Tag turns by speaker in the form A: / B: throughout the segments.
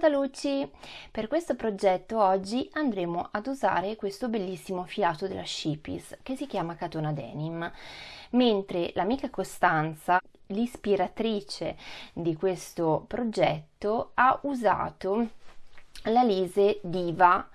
A: Ciao Luci! Per questo progetto oggi andremo ad usare questo bellissimo filato della Shippies che si chiama Catona Denim, mentre l'amica Costanza, l'ispiratrice di questo progetto, ha usato la Lise Diva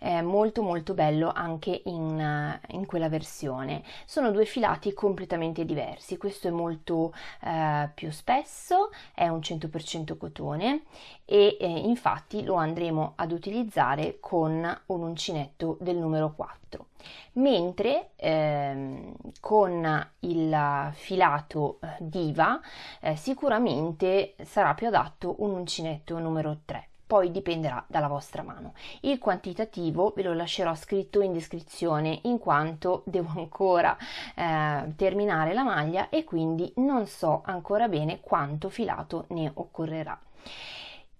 A: è molto molto bello anche in, eh, in, quella versione. Sono due filati completamente diversi, questo è molto eh, più spesso, è un 100% cotone e eh, infatti lo andremo ad utilizzare con un uncinetto del numero 4 mentre ehm, con il filato eh, diva eh, sicuramente sarà più adatto un uncinetto numero 3 poi dipenderà dalla vostra mano. Il quantitativo ve lo lascerò scritto in descrizione in quanto devo ancora eh, terminare la maglia e quindi non so ancora bene quanto filato ne occorrerà.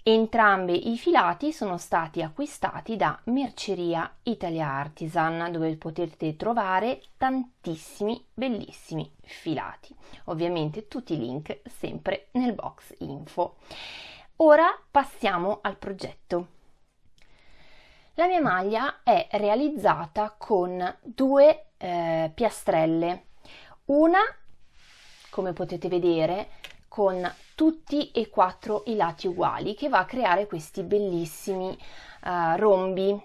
A: Entrambi i filati sono stati acquistati da Merceria Italia Artisan dove potete trovare tantissimi bellissimi filati. Ovviamente tutti i link sempre nel box info. Ora passiamo al progetto. La mia maglia è realizzata con due eh, piastrelle, una come potete vedere con tutti e quattro i lati uguali che va a creare questi bellissimi uh, rombi.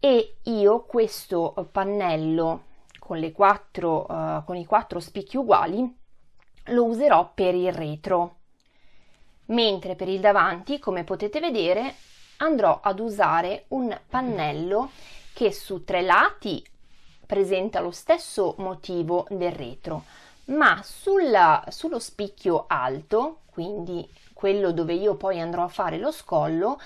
A: E io questo pannello con, quattro, uh, con i quattro spicchi uguali lo userò per il retro mentre per il davanti, come potete vedere, andrò ad usare un pannello che su tre lati presenta lo stesso motivo del retro, ma sulla, sullo spicchio alto, quindi quello dove io poi andrò a fare lo scollo,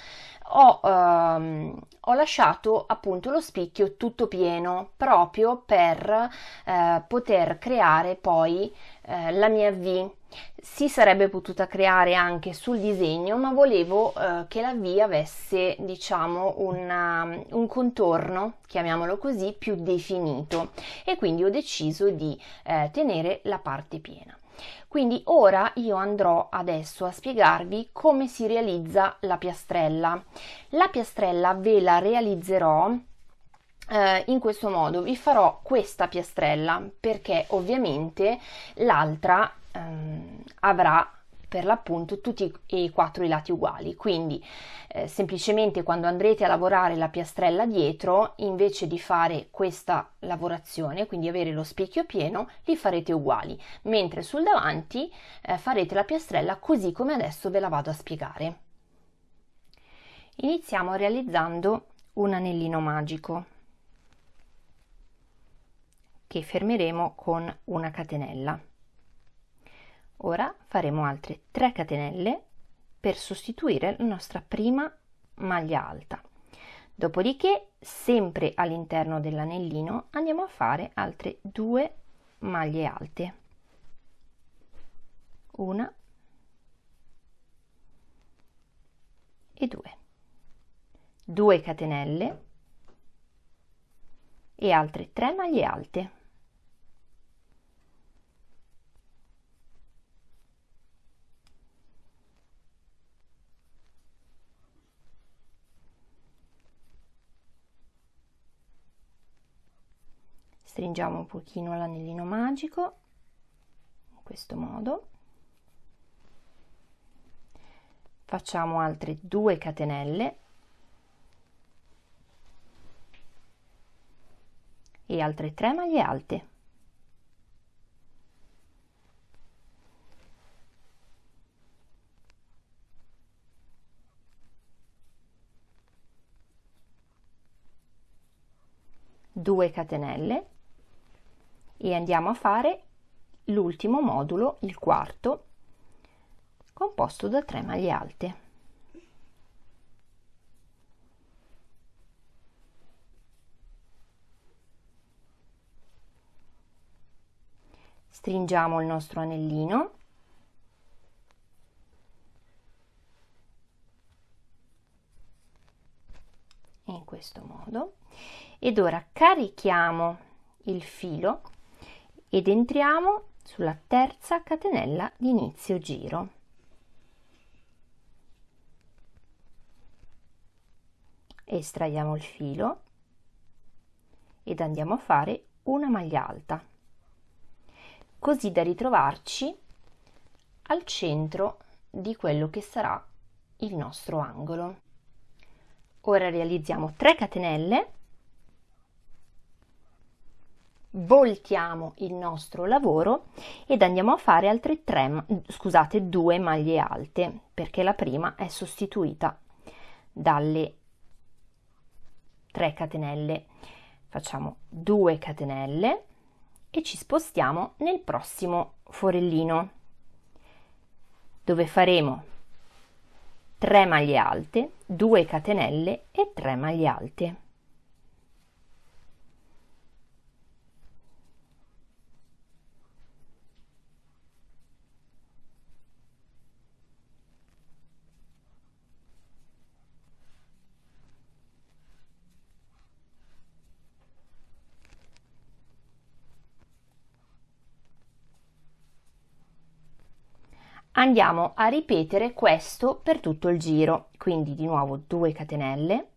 A: ho, ehm, ho lasciato appunto lo spicchio tutto pieno proprio per eh, poter creare poi eh, la mia V si sarebbe potuta creare anche sul disegno ma volevo eh, che la V avesse diciamo una, un contorno chiamiamolo così più definito. E quindi ho deciso di eh, tenere la parte piena. Quindi ora io andrò adesso a spiegarvi come si realizza la piastrella. La piastrella ve la realizzerò eh, in questo modo. Vi farò questa piastrella perché ovviamente l'altra ehm, avrà per l'appunto tutti e quattro i lati uguali. Quindi eh, semplicemente quando andrete a lavorare la piastrella dietro invece di fare questa lavorazione quindi avere lo specchio pieno li farete uguali. Mentre sul davanti eh, farete la piastrella così come adesso ve la vado a spiegare. Iniziamo realizzando un anellino magico che fermeremo con una catenella Ora faremo altre 3 catenelle per sostituire la nostra prima maglia alta. Dopodiché, sempre all'interno dell'anellino, andiamo a fare altre due maglie alte. Una e due. 2 catenelle e altre 3 maglie alte. Stringiamo un pochino l'anellino magico in questo modo. Facciamo altre due catenelle. E altre 3 maglie alte. Due catenelle e andiamo a fare l'ultimo modulo, il quarto, composto da 3 maglie alte. Stringiamo il nostro anellino in questo modo ed ora carichiamo il filo ed entriamo sulla terza catenella di inizio giro. Estraiamo il filo ed andiamo a fare una maglia alta. Così da ritrovarci al centro di quello che sarà il nostro angolo. Ora realizziamo 3 catenelle voltiamo il nostro lavoro ed andiamo a fare altre tre scusate due maglie alte perché la prima è sostituita dalle 3 catenelle. Facciamo 2 catenelle e ci spostiamo nel prossimo forellino dove faremo 3 maglie alte 2 catenelle e 3 maglie alte andiamo a ripetere questo per tutto il giro. Quindi di nuovo 2 catenelle.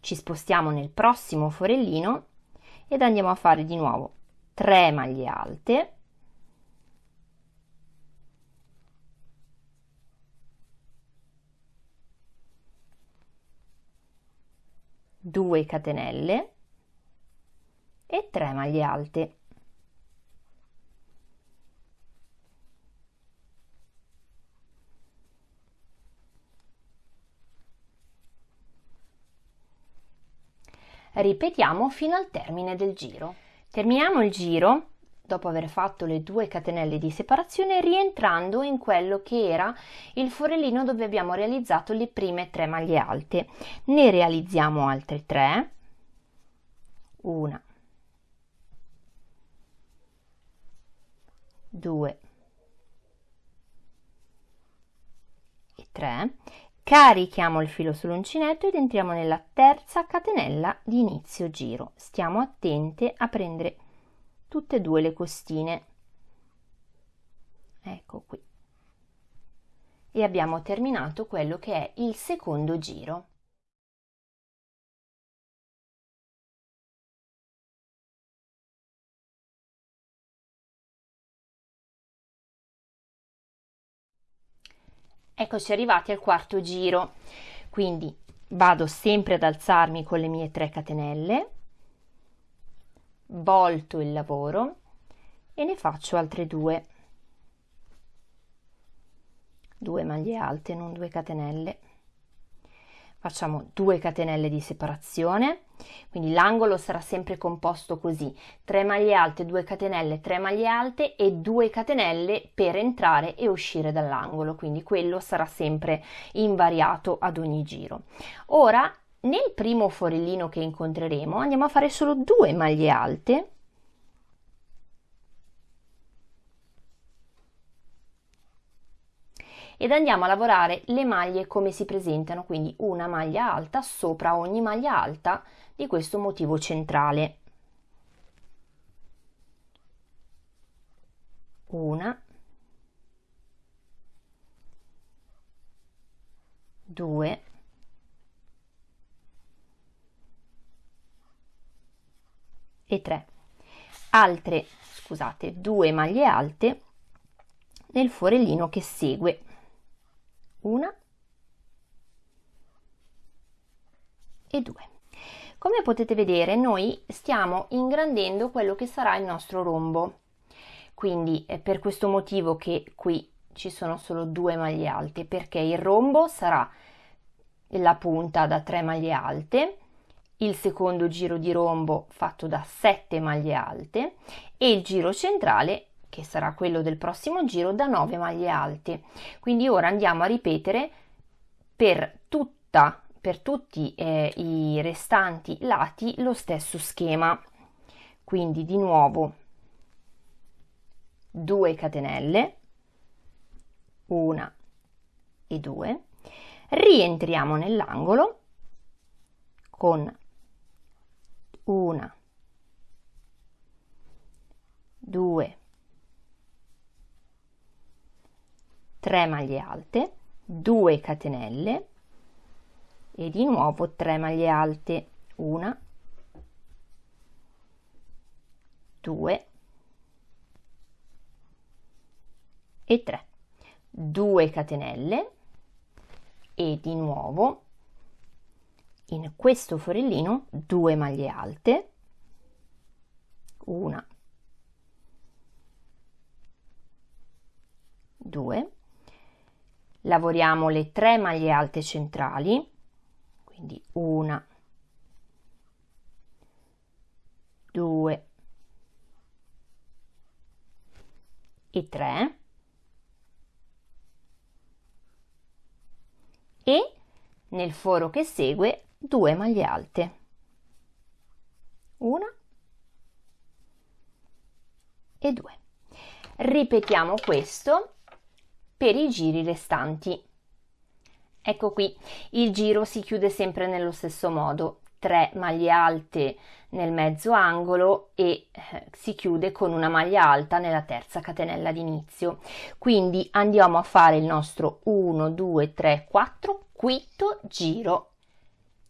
A: Ci spostiamo nel prossimo forellino ed andiamo a fare di nuovo 3 maglie alte. Due catenelle e 3 maglie alte ripetiamo fino al termine del giro. Terminiamo il giro dopo aver fatto le due catenelle di separazione rientrando in quello che era il forellino dove abbiamo realizzato le prime tre maglie alte. Ne realizziamo altre tre. Una. Due. E tre Carichiamo il filo sull'uncinetto ed entriamo nella terza catenella di inizio giro. Stiamo attente a prendere tutte e due le costine. Ecco qui. E abbiamo terminato quello che è il secondo giro. Eccoci arrivati al quarto giro, quindi vado sempre ad alzarmi con le mie 3 catenelle, volto il lavoro e ne faccio altre due, due maglie alte, non due catenelle. Facciamo 2 catenelle di separazione quindi l'angolo sarà sempre composto così 3 maglie alte 2 catenelle 3 maglie alte e 2 catenelle per entrare e uscire dall'angolo. Quindi quello sarà sempre invariato ad ogni giro. Ora nel primo forellino che incontreremo andiamo a fare solo 2 maglie alte. Ed andiamo a lavorare le maglie come si presentano, quindi una maglia alta sopra ogni maglia alta di questo motivo centrale. Una, due, e tre. Altre, scusate, due maglie alte nel forellino che segue una e due. Come potete vedere noi stiamo ingrandendo quello che sarà il nostro rombo, quindi è per questo motivo che qui ci sono solo due maglie alte, perché il rombo sarà la punta da 3 maglie alte, il secondo giro di rombo fatto da 7 maglie alte e il giro centrale che sarà quello del prossimo giro, da 9 maglie alte. Quindi ora andiamo a ripetere per, tutta, per tutti eh, i restanti lati lo stesso schema. Quindi di nuovo 2 catenelle, 1 e 2, rientriamo nell'angolo con una, due, 3 maglie alte 2 catenelle e di nuovo 3 maglie alte, una, due. E 3, 2 catenelle. E di nuovo in questo forellino 2 maglie alte, una, due, lavoriamo le 3 maglie alte centrali, quindi una, due e 3 e nel foro che segue 2 maglie alte. Una e due. Ripetiamo questo per i giri restanti. Ecco qui, il giro si chiude sempre nello stesso modo, 3 maglie alte nel mezzo angolo e eh, si chiude con una maglia alta nella terza catenella d'inizio. Quindi andiamo a fare il nostro 1, 2, 3, 4, quinto giro.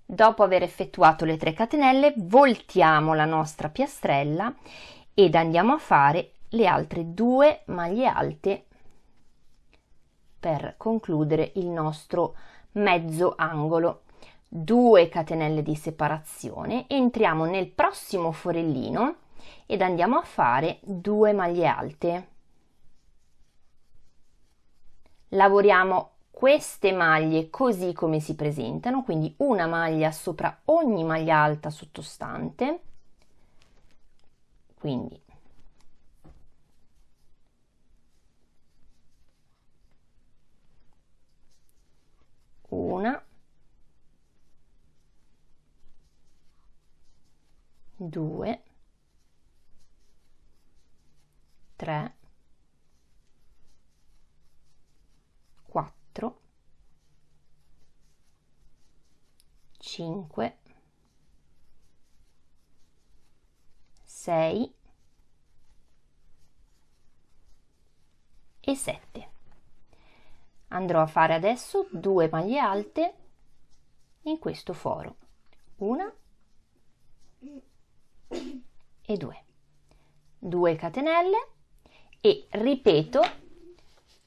A: Dopo aver effettuato le 3 catenelle, voltiamo la nostra piastrella ed andiamo a fare le altre due maglie alte per concludere il nostro mezzo angolo. 2 catenelle di separazione, entriamo nel prossimo forellino ed andiamo a fare 2 maglie alte. Lavoriamo queste maglie così come si presentano, quindi una maglia sopra ogni maglia alta sottostante, quindi una, due, tre, quattro, cinque, sei. E sette andrò a fare adesso due maglie alte in questo foro. Una e due. 2 catenelle e ripeto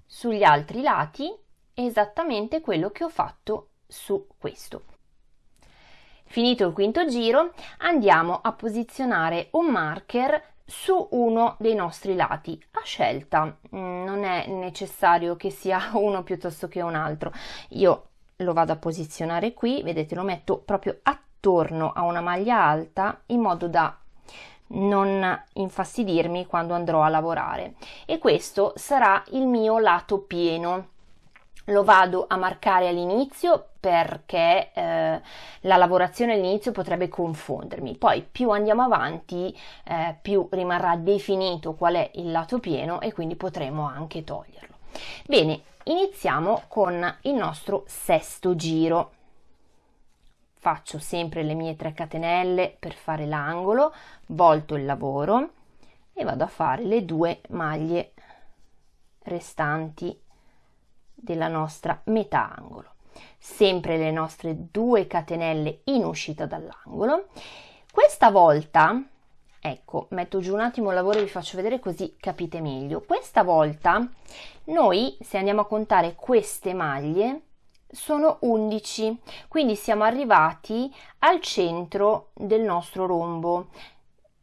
A: sugli altri lati esattamente quello che ho fatto su questo. Finito il quinto giro andiamo a posizionare un marker su uno dei nostri lati a scelta. Mm, non è necessario che sia uno piuttosto che un altro. Io lo vado a posizionare qui vedete lo metto proprio attorno a una maglia alta in modo da non infastidirmi quando andrò a lavorare. E questo sarà il mio lato pieno lo vado a marcare all'inizio perché eh, la lavorazione all'inizio potrebbe confondermi. Poi più andiamo avanti eh, più rimarrà definito qual è il lato pieno e quindi potremo anche toglierlo. Bene iniziamo con il nostro sesto giro. Faccio sempre le mie 3 catenelle per fare l'angolo volto il lavoro e vado a fare le due maglie restanti della nostra metà angolo. Sempre le nostre due catenelle in uscita dall'angolo. Questa volta ecco metto giù un attimo il lavoro e vi faccio vedere così capite meglio. Questa volta noi se andiamo a contare queste maglie sono 11 quindi siamo arrivati al centro del nostro rombo.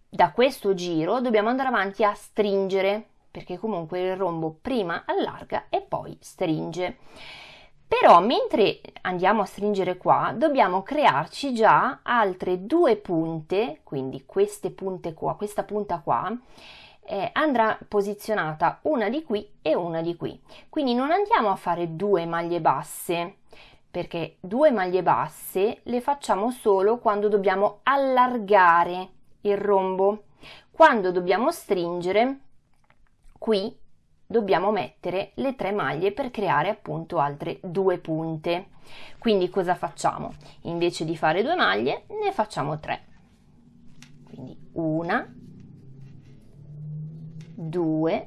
A: Da questo giro dobbiamo andare avanti a stringere perché comunque il rombo prima allarga e poi stringe. Però mentre andiamo a stringere qua dobbiamo crearci già altre due punte, quindi queste punte qua, questa punta qua, eh, andrà posizionata una di qui e una di qui. Quindi non andiamo a fare due maglie basse, perché due maglie basse le facciamo solo quando dobbiamo allargare il rombo. Quando dobbiamo stringere qui dobbiamo mettere le tre maglie per creare appunto altre due punte. Quindi cosa facciamo? Invece di fare due maglie ne facciamo tre. Quindi una due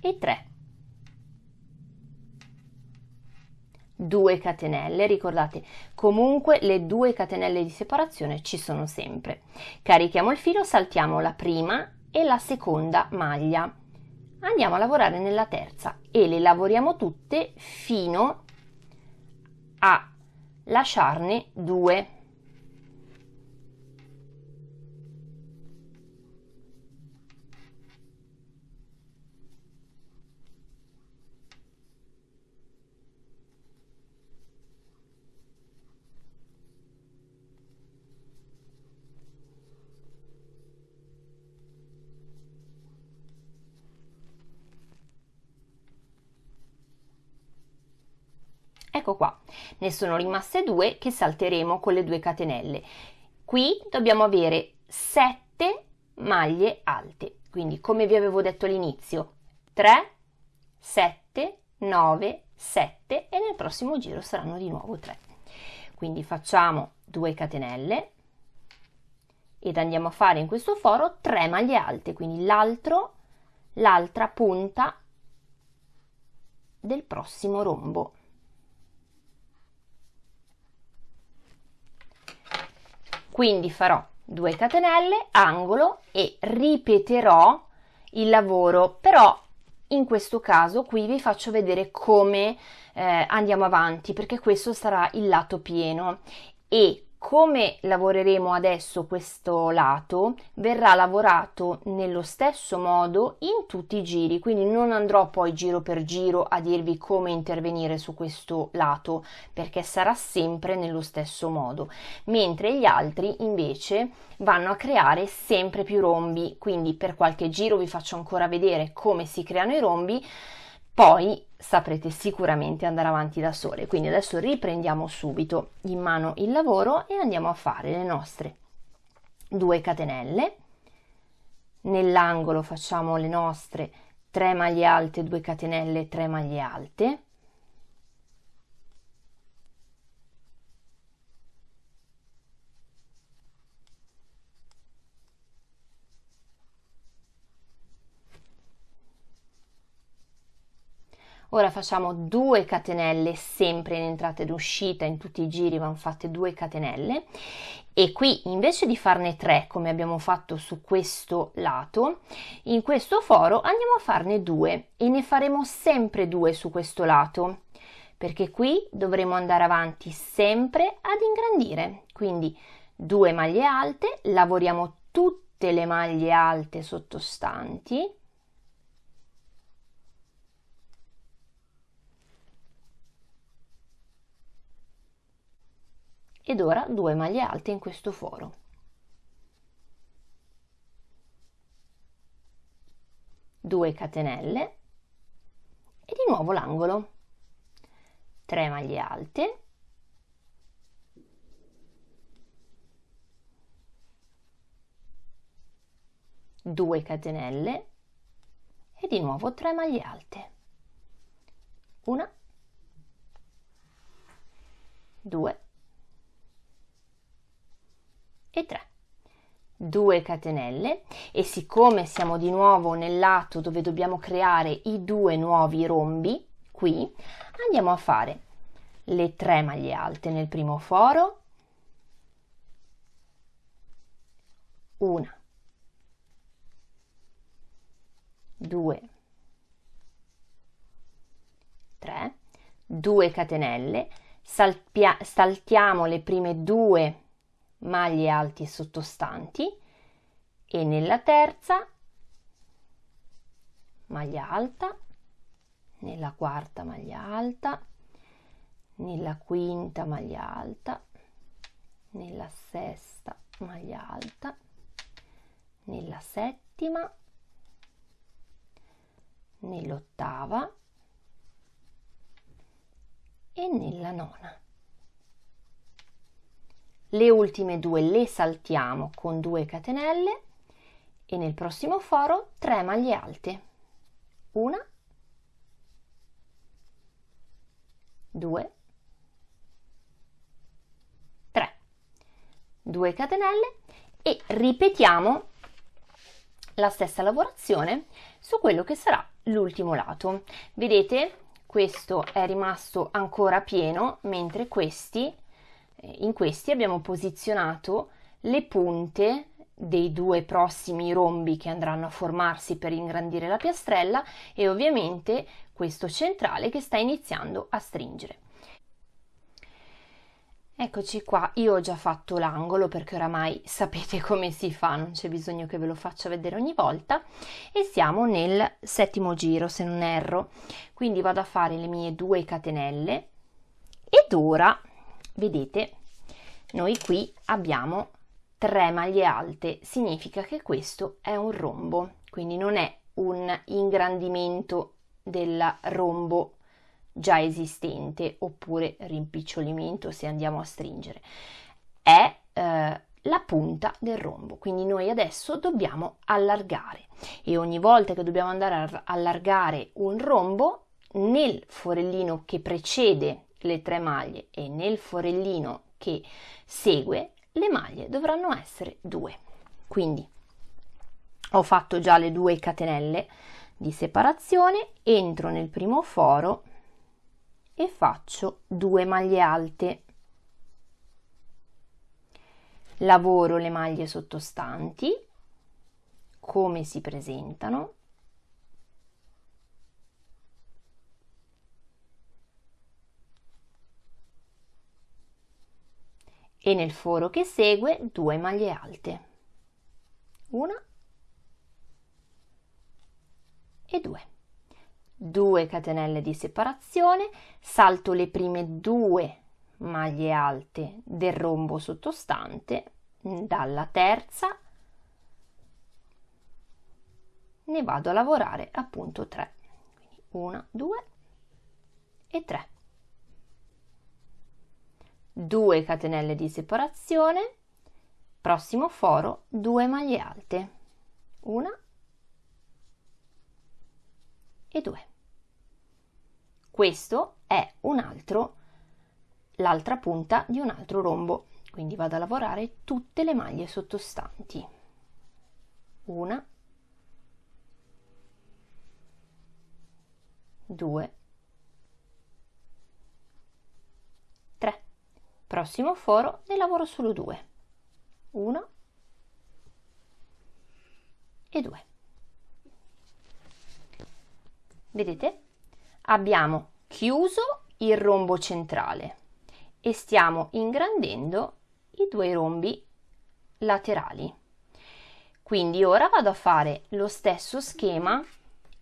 A: e tre. 2 catenelle, ricordate comunque le due catenelle di separazione ci sono sempre. Carichiamo il filo, saltiamo la prima e la seconda maglia. Andiamo a lavorare nella terza e le lavoriamo tutte fino a lasciarne due. Ne sono rimaste due che salteremo con le due catenelle. Qui dobbiamo avere 7 maglie alte. Quindi come vi avevo detto all'inizio 3 7 9 7 e nel prossimo giro saranno di nuovo 3 quindi facciamo 2 catenelle ed andiamo a fare in questo foro 3 maglie alte. Quindi l'altro l'altra punta del prossimo rombo quindi farò 2 catenelle angolo e ripeterò il lavoro. Però in questo caso qui vi faccio vedere come eh, andiamo avanti perché questo sarà il lato pieno. E come lavoreremo adesso questo lato verrà lavorato nello stesso modo in tutti i giri quindi non andrò poi giro per giro a dirvi come intervenire su questo lato perché sarà sempre nello stesso modo. Mentre gli altri invece vanno a creare sempre più rombi. Quindi per qualche giro vi faccio ancora vedere come si creano i rombi poi saprete sicuramente andare avanti da sole. Quindi adesso riprendiamo subito in mano il lavoro e andiamo a fare le nostre 2 catenelle. Nell'angolo facciamo le nostre 3 maglie alte, 2 catenelle, 3 maglie alte. Ora facciamo 2 catenelle sempre in entrata ed uscita in tutti i giri vanno fatte 2 catenelle. E qui invece di farne 3 come abbiamo fatto su questo lato in questo foro andiamo a farne 2 e ne faremo sempre 2 su questo lato perché qui dovremo andare avanti sempre ad ingrandire. Quindi 2 maglie alte lavoriamo tutte le maglie alte sottostanti ed ora due maglie alte in questo foro. Due catenelle e di nuovo l'angolo. 3 maglie alte. Due catenelle e di nuovo 3 maglie alte. Una, due e 3 2 catenelle e siccome siamo di nuovo nel lato dove dobbiamo creare i due nuovi rombi qui andiamo a fare le 3 maglie alte nel primo foro. Una. 2 3 2 catenelle. Salpia, saltiamo le prime due maglie alti sottostanti. E nella terza maglia alta, nella quarta maglia alta, nella quinta maglia alta, nella sesta maglia alta, nella settima, nell'ottava. E nella nona le ultime due le saltiamo con 2 catenelle e nel prossimo foro 3 maglie alte. Una 2 3 2 catenelle e ripetiamo la stessa lavorazione su quello che sarà l'ultimo lato. Vedete questo è rimasto ancora pieno, mentre questi, in questi abbiamo posizionato le punte dei due prossimi rombi che andranno a formarsi per ingrandire la piastrella e ovviamente questo centrale che sta iniziando a stringere. Eccoci qua, io ho già fatto l'angolo perché oramai sapete come si fa, non c'è bisogno che ve lo faccia vedere ogni volta. E siamo nel settimo giro se non erro, quindi vado a fare le mie due catenelle. Ed ora, vedete, noi qui abbiamo tre maglie alte, significa che questo è un rombo, quindi non è un ingrandimento del rombo già esistente oppure rimpicciolimento se andiamo a stringere, è eh, la punta del rombo. Quindi noi adesso dobbiamo allargare e ogni volta che dobbiamo andare a allargare un rombo nel forellino che precede le tre maglie e nel forellino che segue le maglie dovranno essere due. Quindi ho fatto già le due catenelle di separazione, entro nel primo foro e faccio due maglie alte lavoro le maglie sottostanti come si presentano e nel foro che segue due maglie alte una e due 2 catenelle di separazione, salto le prime due maglie alte del rombo sottostante, dalla terza ne vado a lavorare appunto 3. Quindi 1, 2 e 3. 2 catenelle di separazione, prossimo foro 2 maglie alte. Una e 2. Questo è un altro, l'altra punta di un altro rombo, quindi vado a lavorare tutte le maglie sottostanti. Una, due, tre. Prossimo foro ne lavoro solo due. Uno e due. Vedete? Abbiamo chiuso il rombo centrale e stiamo ingrandendo i due rombi laterali. Quindi ora vado a fare lo stesso schema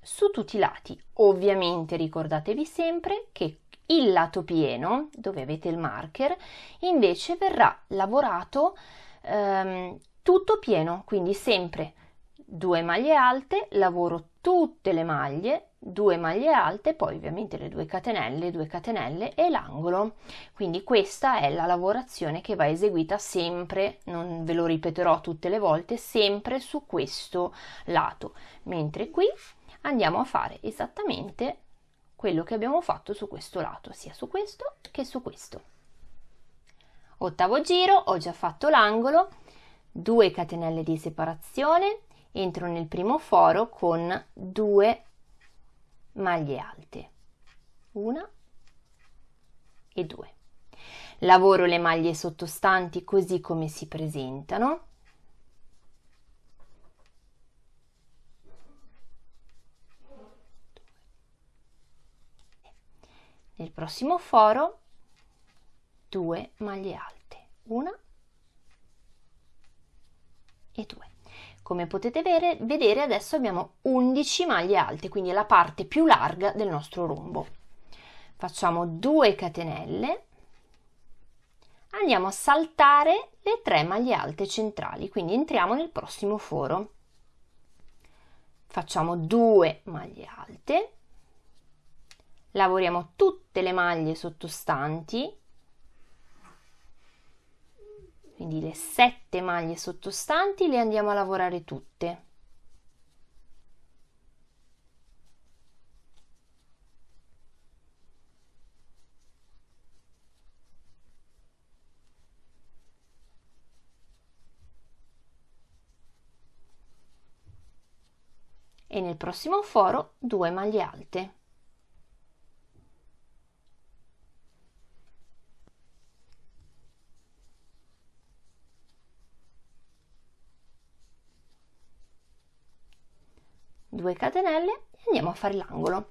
A: su tutti i lati. Ovviamente ricordatevi sempre che il lato pieno, dove avete il marker, invece verrà lavorato ehm, tutto pieno, quindi sempre due maglie alte, lavoro tutte le maglie, due maglie alte, poi ovviamente le due catenelle, due catenelle e l'angolo. Quindi questa è la lavorazione che va eseguita sempre, non ve lo ripeterò tutte le volte, sempre su questo lato, mentre qui andiamo a fare esattamente quello che abbiamo fatto su questo lato, sia su questo che su questo. Ottavo giro, ho già fatto l'angolo, 2 catenelle di separazione, entro nel primo foro con 2 maglie alte una e due lavoro le maglie sottostanti così come si presentano nel prossimo foro due maglie alte una e due come potete vedere, adesso abbiamo 11 maglie alte, quindi la parte più larga del nostro rombo. Facciamo 2 catenelle, andiamo a saltare le 3 maglie alte centrali, quindi entriamo nel prossimo foro. Facciamo 2 maglie alte, lavoriamo tutte le maglie sottostanti. Quindi le sette maglie sottostanti le andiamo a lavorare tutte. E nel prossimo foro due maglie alte 2 catenelle e andiamo a fare l'angolo.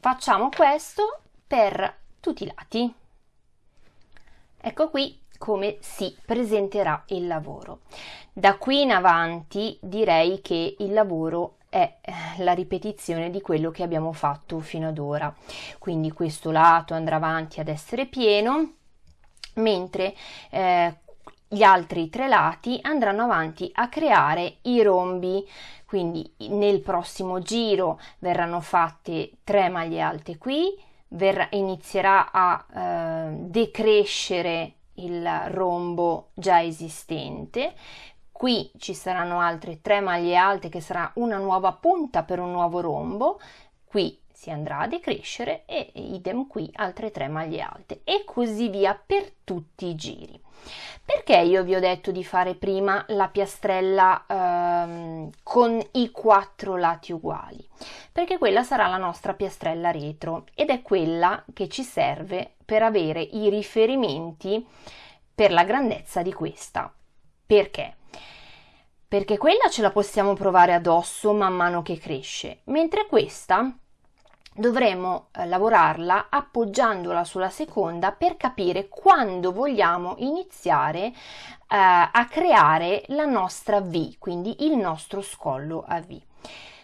A: Facciamo questo per tutti i lati. Ecco qui come si presenterà il lavoro. Da qui in avanti direi che il lavoro è eh, la ripetizione di quello che abbiamo fatto fino ad ora. Quindi questo lato andrà avanti ad essere pieno mentre eh, gli altri tre lati andranno avanti a creare i rombi. Quindi nel prossimo giro verranno fatte tre maglie alte qui verrà, inizierà a eh, decrescere il rombo già esistente. Qui ci saranno altre tre maglie alte che sarà una nuova punta per un nuovo rombo. Qui si andrà a decrescere e idem qui altre tre maglie alte e così via per tutti i giri perché io vi ho detto di fare prima la piastrella ehm, con i quattro lati uguali? Perché quella sarà la nostra piastrella retro ed è quella che ci serve per avere i riferimenti per la grandezza di questa. Perché? Perché quella ce la possiamo provare addosso man mano che cresce, mentre questa dovremo eh, lavorarla appoggiandola sulla seconda per capire quando vogliamo iniziare eh, a creare la nostra V, quindi il nostro scollo a V.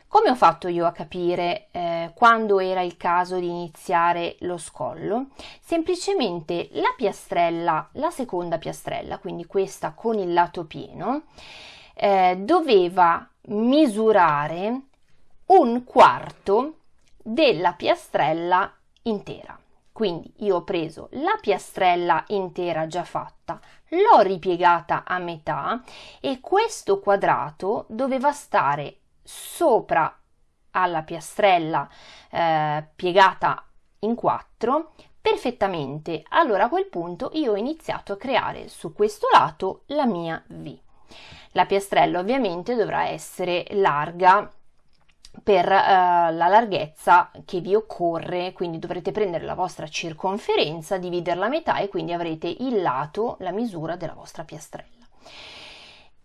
A: Come ho fatto io a capire eh, quando era il caso di iniziare lo scollo? Semplicemente la piastrella, la seconda piastrella, quindi questa con il lato pieno, eh, doveva misurare un quarto della piastrella intera. Quindi io ho preso la piastrella intera già fatta, l'ho ripiegata a metà e questo quadrato doveva stare sopra alla piastrella eh, piegata in quattro perfettamente. Allora a quel punto io ho iniziato a creare su questo lato la mia V. La piastrella ovviamente dovrà essere larga per uh, la larghezza che vi occorre, quindi dovrete prendere la vostra circonferenza, dividerla a metà e quindi avrete il lato, la misura della vostra piastrella.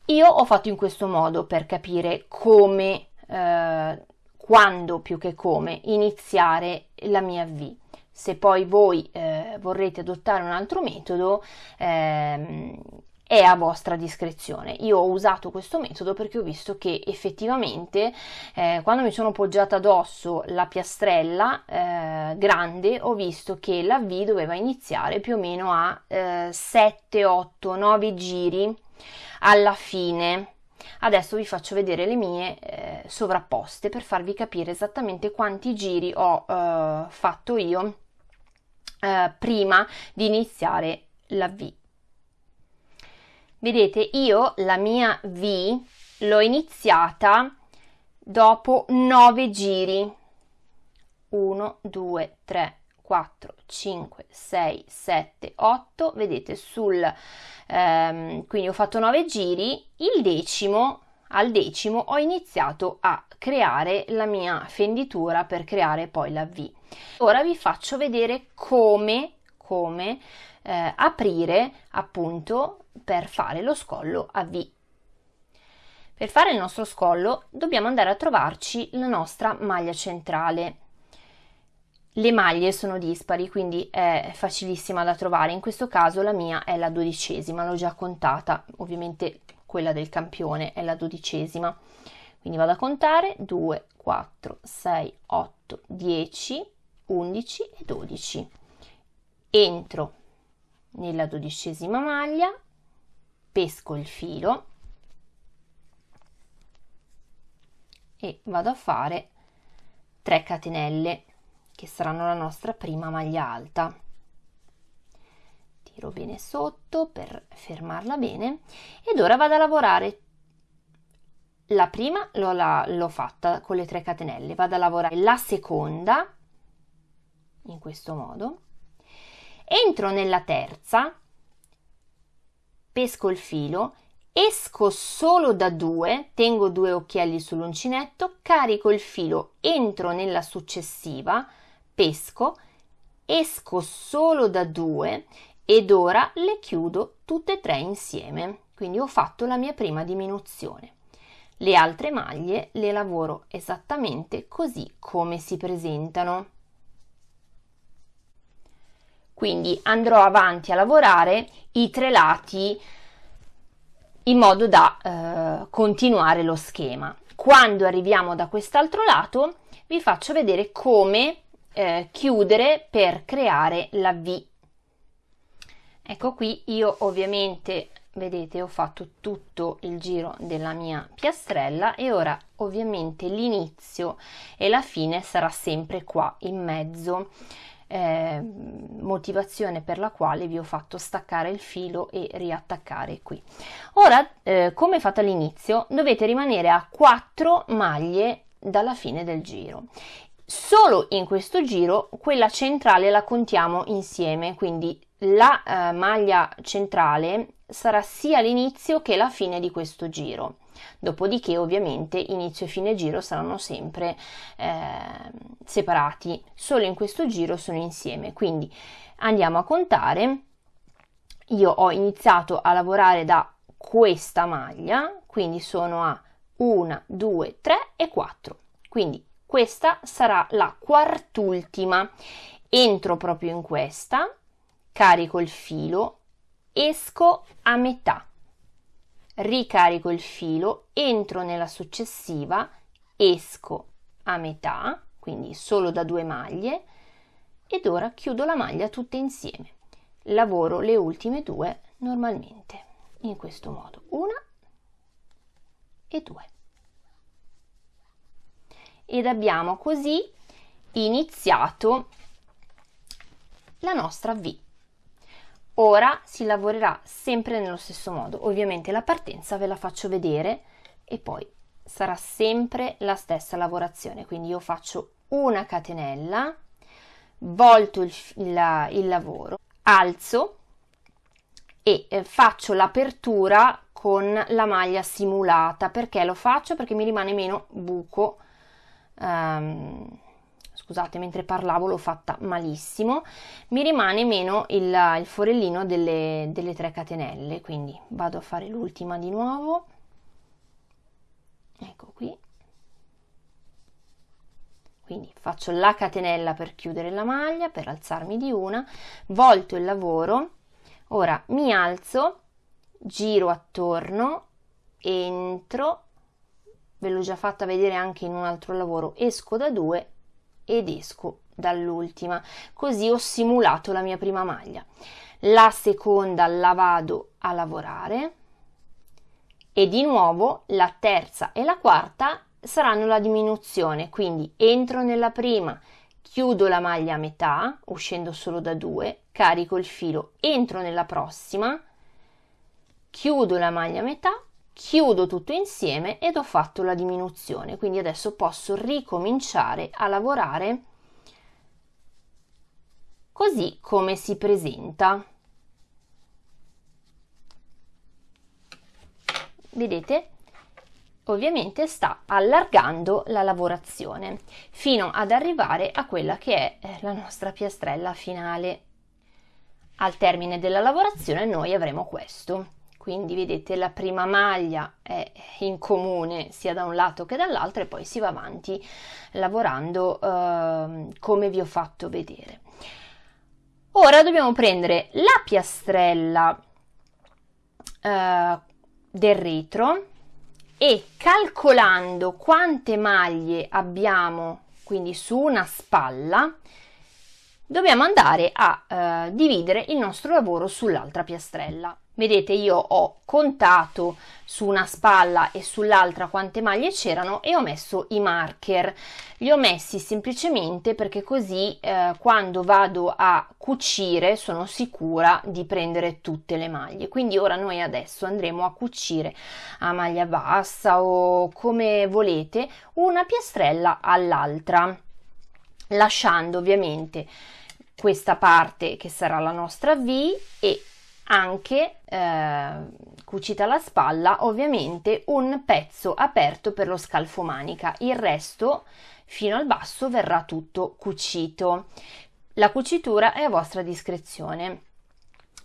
A: Io ho fatto in questo modo per capire come, uh, quando più che come, iniziare la mia V. Se poi voi eh, vorrete adottare un altro metodo, ehm, è a vostra discrezione. Io ho usato questo metodo perché ho visto che effettivamente eh, quando mi sono poggiata addosso la piastrella eh, grande ho visto che la V doveva iniziare più o meno a eh, 7, 8, 9 giri alla fine. Adesso vi faccio vedere le mie eh, sovrapposte per farvi capire esattamente quanti giri ho eh, fatto io eh, prima di iniziare la V. Vedete, io la mia V l'ho iniziata dopo 9 giri. 1, 2, 3, 4, 5, 6, 7, 8. Vedete, sul, ehm, quindi ho fatto 9 giri. Il decimo, al decimo, ho iniziato a creare la mia fenditura per creare poi la V. Ora vi faccio vedere come, come eh, aprire appunto per fare lo scollo a V. Per fare il nostro scollo dobbiamo andare a trovarci la nostra maglia centrale. Le maglie sono dispari, quindi è facilissima da trovare. In questo caso la mia è la dodicesima, l'ho già contata, ovviamente quella del campione è la dodicesima. Quindi vado a contare 2, 4, 6, 8, 10, 11 e 12. Entro nella dodicesima maglia, pesco il filo e vado a fare 3 catenelle che saranno la nostra prima maglia alta. Tiro bene sotto per fermarla bene ed ora vado a lavorare. La prima l'ho, fatta con le 3 catenelle vado a lavorare la seconda in questo modo entro nella terza pesco il filo, esco solo da due, tengo due occhielli sull'uncinetto, carico il filo, entro nella successiva, pesco, esco solo da due ed ora le chiudo tutte e tre insieme. Quindi ho fatto la mia prima diminuzione. Le altre maglie le lavoro esattamente così come si presentano. Quindi andrò avanti a lavorare i tre lati in modo da eh, continuare lo schema. Quando arriviamo da quest'altro lato vi faccio vedere come eh, chiudere per creare la V. Ecco qui io ovviamente vedete ho fatto tutto il giro della mia piastrella e ora ovviamente l'inizio e la fine sarà sempre qua in mezzo eh, motivazione per la quale vi ho fatto staccare il filo e riattaccare qui. Ora eh, come fatto all'inizio dovete rimanere a 4 maglie dalla fine del giro. Solo in questo giro quella centrale la contiamo insieme quindi la eh, maglia centrale sarà sia l'inizio che la fine di questo giro dopodiché ovviamente inizio e fine giro saranno sempre eh, separati. Solo in questo giro sono insieme. Quindi andiamo a contare. Io ho iniziato a lavorare da questa maglia quindi sono a 1 2 3 e 4 quindi questa sarà la quartultima. Entro proprio in questa carico il filo esco a metà ricarico il filo, entro nella successiva, esco a metà, quindi solo da due maglie, ed ora chiudo la maglia tutte insieme. Lavoro le ultime due normalmente, in questo modo, una e due. Ed abbiamo così iniziato la nostra V. Ora si lavorerà sempre nello stesso modo, ovviamente la partenza ve la faccio vedere e poi sarà sempre la stessa lavorazione, quindi io faccio una catenella, volto il, il, il lavoro, alzo e eh, faccio l'apertura con la maglia simulata, perché lo faccio? Perché mi rimane meno buco um, scusate mentre parlavo l'ho fatta malissimo mi rimane meno il, il forellino delle, delle tre catenelle quindi vado a fare l'ultima di nuovo. Ecco qui. Quindi faccio la catenella per chiudere la maglia per alzarmi di una volto il lavoro ora mi alzo giro attorno entro ve l'ho già fatta vedere anche in un altro lavoro esco da due ed esco dall'ultima. Così ho simulato la mia prima maglia. La seconda la vado a lavorare e di nuovo la terza e la quarta saranno la diminuzione. Quindi entro nella prima chiudo la maglia a metà uscendo solo da due carico il filo entro nella prossima chiudo la maglia a metà chiudo tutto insieme ed ho fatto la diminuzione quindi adesso posso ricominciare a lavorare così come si presenta. Vedete? Ovviamente sta allargando la lavorazione fino ad arrivare a quella che è eh, la nostra piastrella finale. Al termine della lavorazione noi avremo questo quindi vedete la prima maglia è in comune sia da un lato che dall'altro e poi si va avanti lavorando eh, come vi ho fatto vedere. Ora dobbiamo prendere la piastrella eh, del retro e calcolando quante maglie abbiamo quindi su una spalla dobbiamo andare a eh, dividere il nostro lavoro sull'altra piastrella Vedete io ho contato su una spalla e sull'altra quante maglie c'erano e ho messo i marker. Li ho messi semplicemente perché così eh, quando vado a cucire sono sicura di prendere tutte le maglie. Quindi ora noi adesso andremo a cucire a maglia bassa o come volete una piastrella all'altra lasciando ovviamente questa parte che sarà la nostra V e anche eh, cucita alla spalla ovviamente un pezzo aperto per lo scalfo manica. Il resto fino al basso verrà tutto cucito. La cucitura è a vostra discrezione.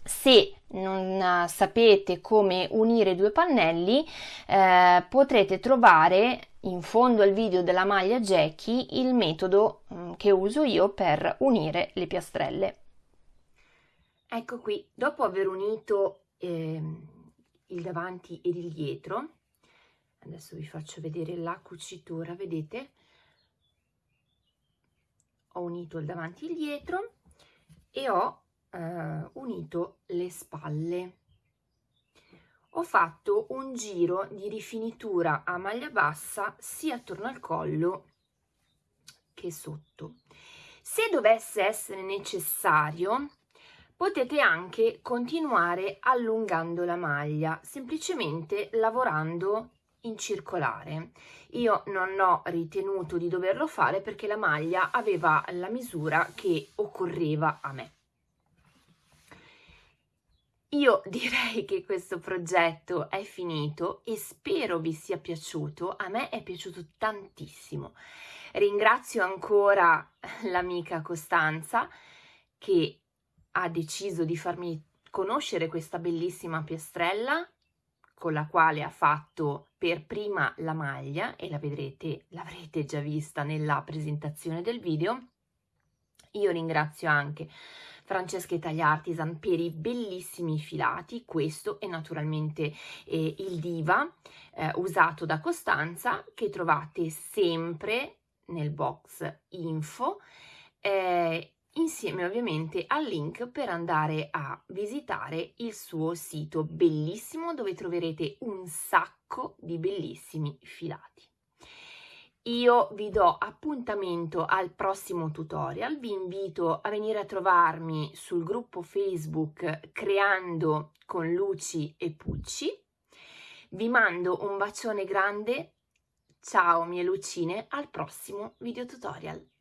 A: Se non sapete come unire due pannelli eh, potrete trovare in fondo al video della maglia Jackie il metodo mm, che uso io per unire le piastrelle. Ecco qui, dopo aver unito eh, il davanti ed il dietro, adesso vi faccio vedere la cucitura, vedete? Ho unito il davanti e il dietro e ho eh, unito le spalle ho fatto un giro di rifinitura a maglia bassa sia attorno al collo che sotto. Se dovesse essere necessario, potete anche continuare allungando la maglia, semplicemente lavorando in circolare. Io non ho ritenuto di doverlo fare perché la maglia aveva la misura che occorreva a me. Io direi che questo progetto è finito e spero vi sia piaciuto, a me è piaciuto tantissimo. Ringrazio ancora l'amica Costanza che ha deciso di farmi conoscere questa bellissima piastrella con la quale ha fatto per prima la maglia e la vedrete, l'avrete già vista nella presentazione del video. Io ringrazio anche Francesca Italia Artisan per i bellissimi filati, questo è naturalmente eh, il Diva eh, usato da Costanza che trovate sempre nel box info eh, insieme ovviamente al link per andare a visitare il suo sito bellissimo dove troverete un sacco di bellissimi filati. Io vi do appuntamento al prossimo tutorial, vi invito a venire a trovarmi sul gruppo Facebook Creando con Luci e Pucci. Vi mando un bacione grande, ciao mie lucine, al prossimo video tutorial.